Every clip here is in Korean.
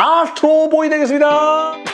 아스트로보이 되겠습니다.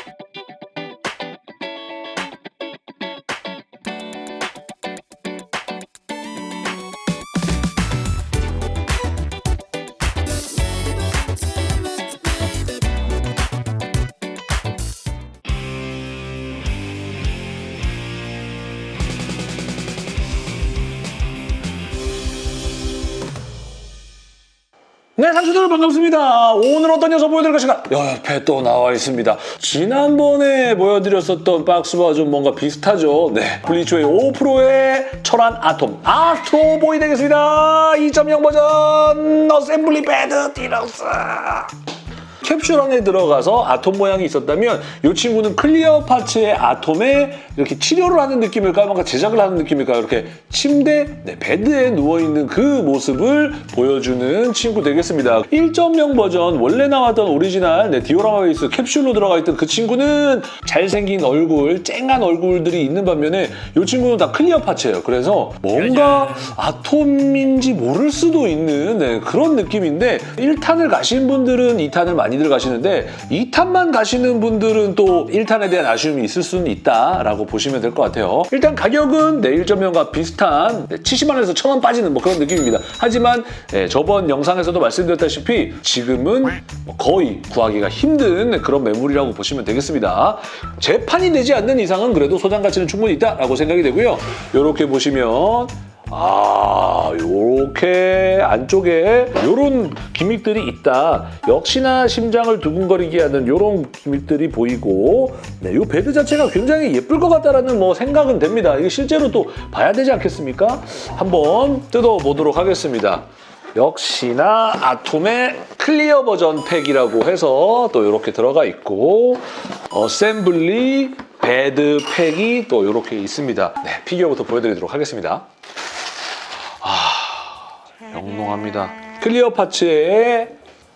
네, 상추들 반갑습니다. 오늘 어떤 녀석 보여드릴 것인가? 옆에 또 나와 있습니다. 지난번에 보여드렸었던 박스와 좀 뭔가 비슷하죠? 네, 블리츠웨이 5PRO의 철완 아톰 Astro Boy 되겠습니다. 2.0 버전 Assembly Bed Deluxe. 캡슐 안에 들어가서 아톰 모양이 있었다면 이 친구는 clear parts의 아톰에 이렇게 치료를 하는 느낌일까요? 뭔가 제작을 하는 느낌일까요? 이렇게 침대, 네, bed에 누워있는 그 모습을 보여주는 친구 되겠습니다. 1.0 버전 원래 나왔던 오리지널 네, 디오라마 베이스 캡슐로 들어가 있던 그 친구는 잘생긴 얼굴, 쨍한 얼굴들이 있는 반면에 이 친구는 다 클리어 파츠예요. 그래서 뭔가 아톰인지 모를 수도 있는 네, 그런 느낌인데 1탄을 가신 분들은 2탄을 많이 들 가시는데 2탄만 가시는 분들은 또 1탄에 대한 아쉬움이 있을 수는 있다라고 보시면 될 것 같아요. 일단 가격은 네, 1.0과 비슷한 네, 70만 원에서 1,000원 빠지는 뭐 그런 느낌입니다. 하지만 네, 저번 영상에서도 말씀드렸다시피 지금은 뭐 거의 구하기가 힘든 그런 매물이라고 보시면 되겠습니다. 재판이 되지 않는 이상은 그래도 소장 가치는 충분히 있다라고 생각이 되고요. 이렇게 보시면 아, 요렇게 안쪽에 요런 gimmick들이 있다. 역시나 심장을 두근거리게 하는 요런 gimmick들이 보이고 네, 요 bed 자체가 굉장히 예쁠 것 같다라는 뭐 생각은 됩니다. 이게 실제로 또 봐야 되지 않겠습니까? 한번 뜯어보도록 하겠습니다. 역시나 아톰의 clear 버전 pack이라고 해서 또 이렇게 들어가 있고 assembly bed pack이 또 이렇게 있습니다. 네, 피규어부터 보여드리도록 하겠습니다. 영롱합니다. clear parts의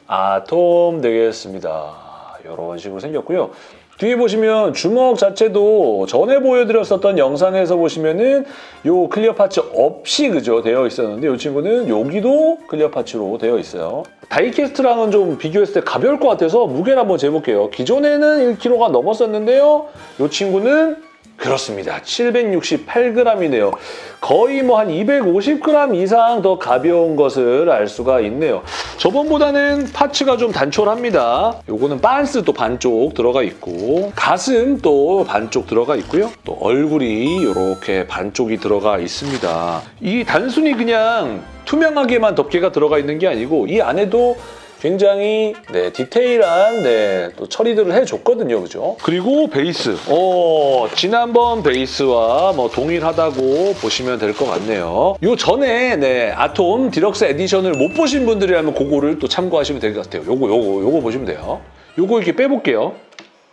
아톰 되겠습니다. 이런 식으로 생겼고요. 뒤에 보시면 주먹 자체도 전에 보여드렸었던 영상에서 보시면은 요 clear parts 없이 그죠 되어 있었는데 이 친구는 여기도 clear parts로 되어 있어요. 다이캐스트랑은 좀 비교했을 때 가벼울 것 같아서 무게를 한번 재볼게요. 기존에는 1kg가 넘었었는데요. 이 친구는 그렇습니다. 768g이네요. 거의 뭐 한 250g 이상 더 가벼운 것을 알 수가 있네요. 저번보다는 파츠가 좀 단촐합니다. 요거는 빤스 또 반쪽 들어가 있고 가슴 또 반쪽 들어가 있고요. 또 얼굴이 이렇게 반쪽이 들어가 있습니다. 이 단순히 그냥 투명하게만 덮개가 들어가 있는 게 아니고 이 안에도 굉장히 네, 디테일한 네, 또 처리들을 해줬거든요. 그죠? 그리고 베이스. 어, 지난번 베이스와 뭐 동일하다고 보시면 될 것 같네요. 요 전에 네, 아톰 deluxe edition을 못 보신 분들이라면 그거를 또 참고하시면 될 것 같아요. 요거, 요거, 요거 보시면 돼요. 요거 이렇게 빼볼게요.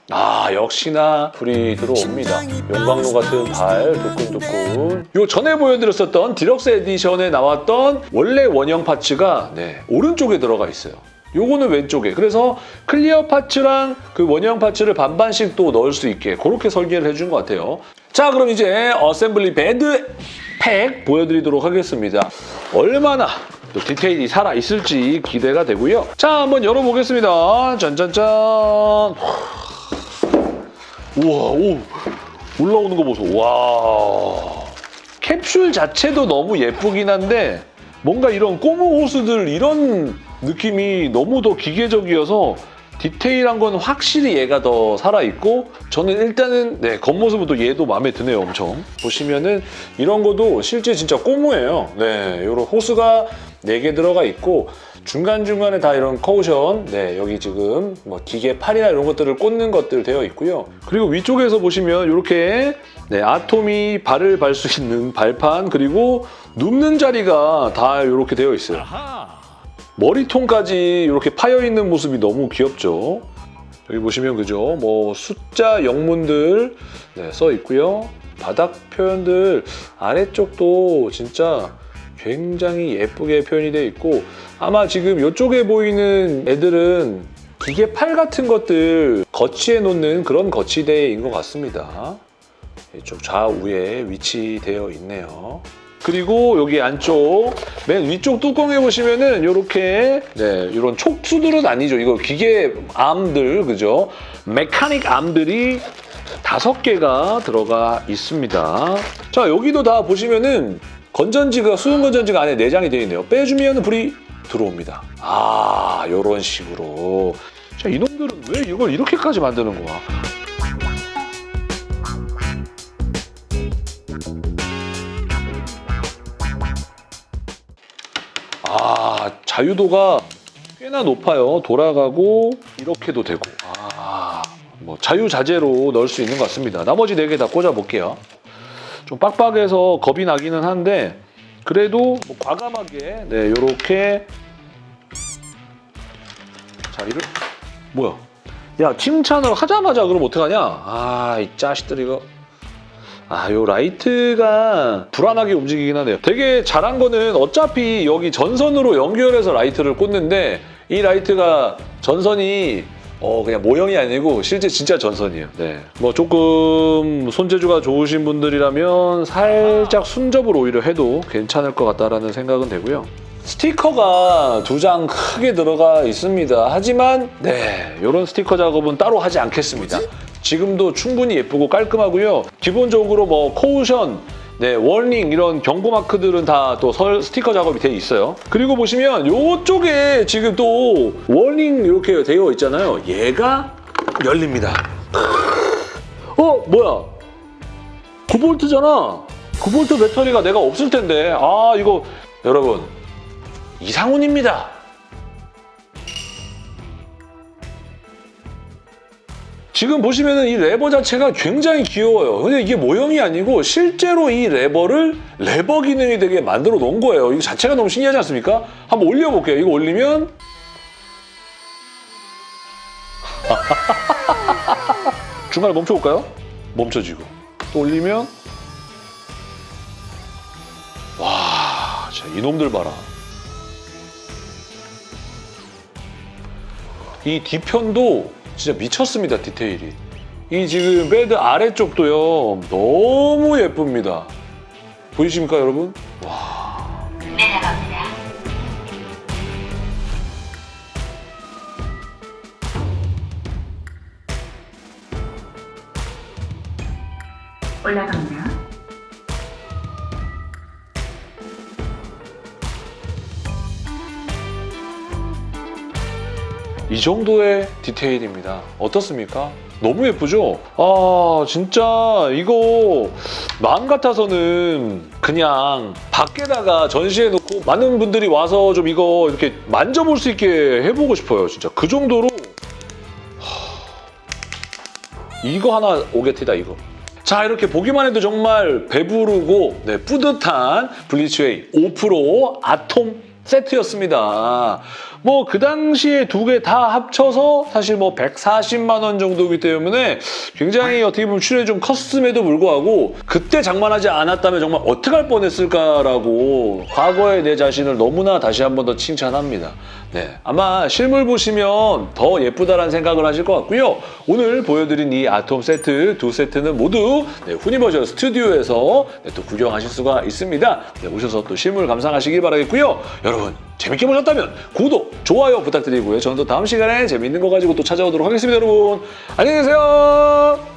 아 역시나 불이 들어옵니다. 용광로 같은 발 두근두근. 요 전에 보여드렸었던 deluxe edition에 나왔던 원래 원형 parts가 네, 오른쪽에 들어가 있어요. 요거는 왼쪽에. 그래서 clear parts랑 그 원형 parts를 반반씩 또 넣을 수 있게 그렇게 설계를 해준 것 같아요. 자 그럼 이제 assembly bed pack 보여드리도록 하겠습니다. 얼마나 또 디테일이 살아있을지 기대가 되고요. 자 한번 열어보겠습니다. 짠짠짠. 우와, 오, 올라오는 거 보소. 와. 캡슐 자체도 너무 예쁘긴 한데 뭔가 이런 꼬무 호수들 이런 느낌이 너무 더 기계적이어서 디테일한 건 확실히 얘가 더 살아있고 저는 일단은 네, 겉모습도 얘도 마음에 드네요 엄청. 보시면은 이런 것도 실제 진짜 꼬무예요. 네, 이런 호스가 4개 들어가 있고 중간중간에 다 이런 커우션 네, 여기 지금 뭐 기계 팔이나 이런 것들을 꽂는 것들 되어 있고요. 그리고 위쪽에서 보시면 이렇게 네, 아톰이 발을 발 수 있는 발판 그리고 눕는 자리가 다 이렇게 되어 있어요 머리통까지 이렇게 파여있는 모습이 너무 귀엽죠. 여기 보시면 그죠? 뭐 숫자 영문들 네, 써 있고요. 바닥 표현들 아래쪽도 진짜 굉장히 예쁘게 표현이 되어 있고 아마 지금 이쪽에 보이는 애들은 기계 팔 같은 것들 거치해 놓는 그런 거치대인 것 같습니다. 이쪽 좌우에 위치되어 있네요. 그리고 여기 안쪽 맨 위쪽 뚜껑에 보시면은 이렇게 네 이런 촉수들은 아니죠. 이거 기계 암들 그죠? 메카닉 암들이 다섯 개가 들어가 있습니다. 자 여기도 다 보시면은 건전지가 수동 건전지가 안에 내장이 되어 있네요. 빼주면 불이 들어옵니다. 아 이런 식으로. 자 이놈들은 왜 이걸 이렇게까지 만드는 거야? 아 자유도가 꽤나 높아요. 돌아가고 이렇게도 되고. 아, 뭐 자유자재로 넣을 수 있는 것 같습니다. 나머지 네개다 꽂아볼게요. 좀 빡빡해서 겁이 나기는 한데 그래도 뭐 과감하게 네 이렇게 자 이를 뭐야? 야 칭찬을 하자마자 그럼 어떡하냐? 아 이 자식들 이거 아, 요 라이트가 불안하게 움직이긴 하네요. 되게 잘한 거는 어차피 여기 전선으로 연결해서 라이트를 꽂는데 이 라이트가 전선이 어 그냥 모형이 아니고 실제 진짜 전선이에요. 네. 뭐 조금 손재주가 좋으신 분들이라면 살짝 순접을 오히려 해도 괜찮을 것 같다라는 생각은 되고요. 스티커가 두 장 크게 들어가 있습니다. 하지만 네 이런 스티커 작업은 따로 하지 않겠습니다. 지금도 충분히 예쁘고 깔끔하고요. 기본적으로 뭐 caution, 네 warning 이런 경고 마크들은 다 또 스티커 작업이 돼 있어요. 그리고 보시면 이쪽에 지금 또 warning 이렇게 되어 있잖아요. 얘가 열립니다. 어 뭐야? 9볼트잖아. 9볼트 배터리가 내가 없을 텐데 아 이거 여러분 이상훈입니다. 지금 보시면은 이 레버 자체가 굉장히 귀여워요. 근데 이게 모형이 아니고 실제로 이 레버를 레버 기능이 되게 만들어 놓은 거예요. 이거 자체가 너무 신기하지 않습니까? 한번 올려볼게요. 이거 올리면 중간에 멈춰볼까요? 멈춰지고 또 올리면 와, 이놈들 봐라. 이 뒤편도 진짜 미쳤습니다, 디테일이. 이 지금 베드 아래쪽도요, 너무 예쁩니다. 보이십니까, 여러분? 내려갑니다. 올라갑니다. 이 정도의 디테일입니다. 어떻습니까? 너무 예쁘죠? 아 진짜 이거 마음 같아서는 그냥 밖에다가 전시해놓고 많은 분들이 와서 좀 이거 이렇게 만져볼 수 있게 해보고 싶어요. 진짜 그 정도로 하, 이거 하나 오게티다 이거. 자 이렇게 보기만 해도 정말 배부르고 네, 뿌듯한 블리츠웨이 5% 아톰 세트였습니다. 뭐 그 당시에 두 개 다 합쳐서 사실 뭐 140만 원 정도이기 때문에 굉장히 어떻게 보면 출연이 좀 컸음에도 불구하고 그때 장만하지 않았다면 정말 어떻게 할 뻔했을까라고 과거의 내 자신을 너무나 다시 한 번 더 칭찬합니다. 네, 아마 실물 보시면 더 예쁘다라는 생각을 하실 것 같고요. 오늘 보여드린 이 아톰 세트 두 세트는 모두 네, 후니버셜 스튜디오에서 네, 또 구경하실 수가 있습니다. 네, 오셔서 또 실물 감상하시기 바라겠고요. 여러분 재밌게 보셨다면 구독, 좋아요 부탁드리고요. 저는 또 다음 시간에 재밌는 거 가지고 또 찾아오도록 하겠습니다, 여러분. 안녕히 계세요.